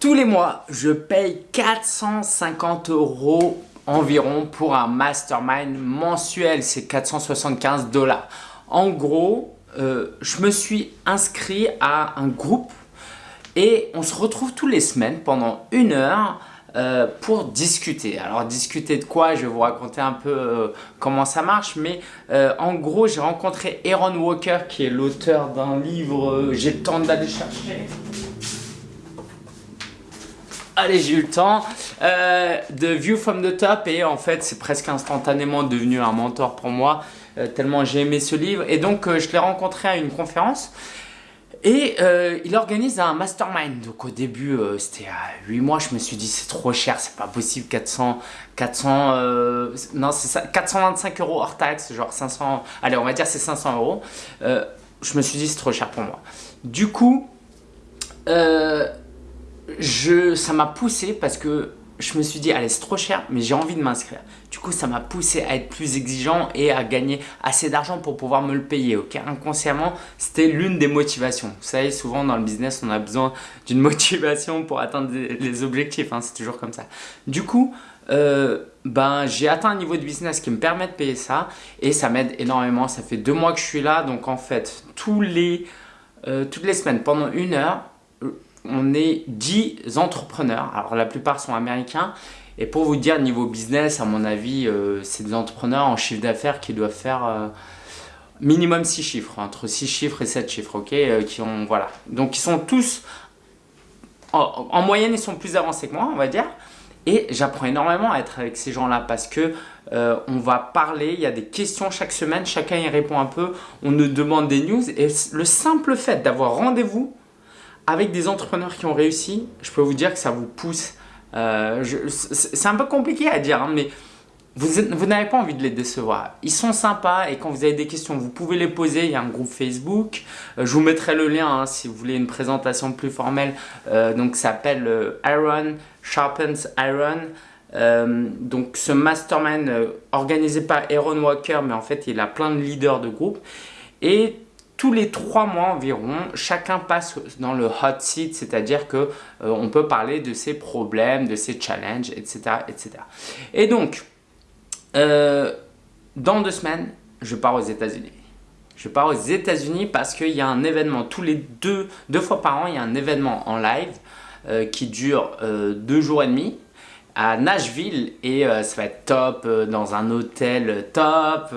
Tous les mois, je paye 450 euros environ pour un mastermind mensuel. C'est 475 dollars. En gros, euh, je me suis inscrit à un groupe et on se retrouve tous les semaines pendant une heure euh, pour discuter. Alors discuter de quoi? Je vais vous raconter un peu euh, comment ça marche. Mais en gros, j'ai rencontré Aaron Walker qui est l'auteur d'un livre, j'ai le d'aller chercher. Allez, j'ai eu le temps. Euh, de View from the Top et en fait, c'est presque instantanément devenu un mentor pour moi euh, tellement j'ai aimé ce livre. Et donc, euh, je l'ai rencontré à une conférence et il organise un mastermind. Donc au début, c'était à 8 mois, je me suis dit c'est trop cher, c'est pas possible, 400, 400, non c'est ça, 425 euros hors taxe, genre 500, allez on va dire c'est 500 euros. je me suis dit c'est trop cher pour moi. Du coup, je, ça m'a poussé parce que je me suis dit, allez, c'est trop cher, mais j'ai envie de m'inscrire. Du coup, ça m'a poussé à être plus exigeant et à gagner assez d'argent pour pouvoir me le payer. Ok, inconsciemment, c'était l'une des motivations. Vous savez, souvent dans le business, on a besoin d'une motivation pour atteindre les objectifs. Hein, c'est toujours comme ça. Du coup, euh, ben, j'ai atteint un niveau de business qui me permet de payer ça et ça m'aide énormément. Ça fait deux mois que je suis là, donc en fait, tous les, euh, toutes les semaines, pendant une heure, on est 10 entrepreneurs. Alors la plupart sont américains. Et pour vous dire, niveau business, à mon avis, euh, c'est des entrepreneurs en chiffre d'affaires qui doivent faire euh, minimum 6 chiffres, entre 6 chiffres et 7 chiffres, ok euh, qui ont, voilà. Donc ils sont tous, en, moyenne, ils sont plus avancés que moi, on va dire. Et j'apprends énormément à être avec ces gens-là parce que on va parler, il y a des questions chaque semaine, chacun y répond un peu, on nous demande des news et le simple fait d'avoir rendez-vous avec des entrepreneurs qui ont réussi, je peux vous dire que ça vous pousse. Euh, c'est un peu compliqué à dire, hein, mais vous, n'avez pas envie de les décevoir. Ils sont sympas et quand vous avez des questions, vous pouvez les poser. Il y a un groupe Facebook. Euh, je vous mettrai le lien hein, si vous voulez une présentation plus formelle. Euh, donc, ça s'appelle Iron Sharpens Iron. donc, ce mastermind organisé par Aaron Walker, mais en fait, il a plein de leaders de groupe. Et tous les trois mois environ, chacun passe dans le hot seat, c'est-à-dire que euh, on peut parler de ses problèmes, de ses challenges, etc. etc. Et donc, euh, dans deux semaines, je pars aux États-Unis. Je pars aux États-Unis parce qu'il y a un événement, tous les deux, deux fois par an, il y a un événement en live euh, qui dure deux jours et demi à Nashville et euh, ça va être top euh, dans un hôtel top.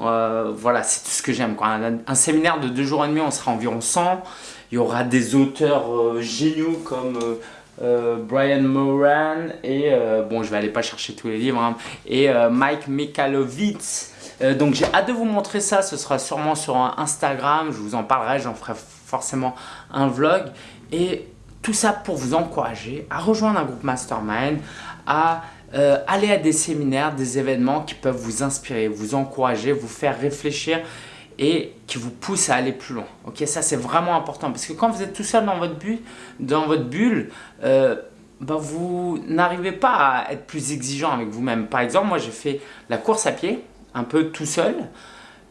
Euh, voilà, c'est tout ce que j'aime. Un, un, séminaire de deux jours et demi, on sera environ 100. Il y aura des auteurs géniaux comme Brian Moran et bon, je vais aller pas chercher tous les livres hein, et Mike Mikalovitz. donc j'ai hâte de vous montrer ça, ce sera sûrement sur Instagram, je vous en parlerai, j'en ferai forcément un vlog. Et tout ça pour vous encourager à rejoindre un groupe mastermind, à euh, aller à des séminaires, des événements qui peuvent vous inspirer, vous encourager, vous faire réfléchir et qui vous poussent à aller plus loin. Ok, ça c'est vraiment important parce que quand vous êtes tout seul dans votre, bulle, euh, ben, vous n'arrivez pas à être plus exigeant avec vous-même. Par exemple, moi j'ai fait la course à pied, un peu tout seul,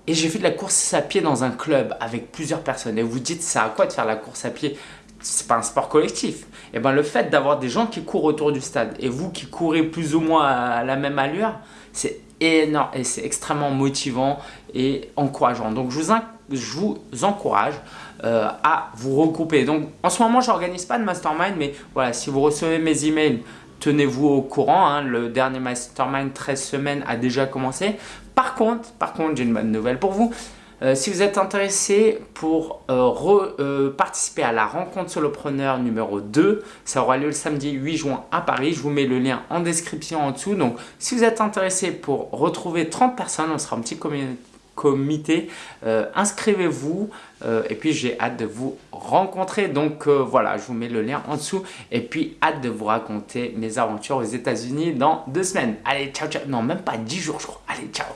et j'ai fait de la course à pied dans un club avec plusieurs personnes. Et vous dites, ça à quoi de faire la course à pied? C'est pas un sport collectif. Et eh ben le fait d'avoir des gens qui courent autour du stade et vous qui courez plus ou moins à la même allure, c'est énorme et c'est extrêmement motivant et encourageant. Donc je vous, encourage euh, à vous regrouper. Donc en ce moment, je n'organise pas de mastermind, mais voilà, si vous recevez mes emails, tenez-vous au courant. Hein. le dernier mastermind 13 semaines a déjà commencé. Par contre, par contre, j'ai une bonne nouvelle pour vous. Euh, si vous êtes intéressé pour euh, euh, participer à la rencontre solopreneur numéro 2, ça aura lieu le samedi 8 juin à Paris. Je vous mets le lien en description en dessous. Donc, si vous êtes intéressé pour retrouver 30 personnes, on sera un petit comité, inscrivez-vous et puis j'ai hâte de vous rencontrer. Donc voilà, je vous mets le lien en dessous et puis hâte de vous raconter mes aventures aux États-Unis dans deux semaines. Allez, ciao, ciao. Non, même pas 10 jours, je crois. Allez, ciao.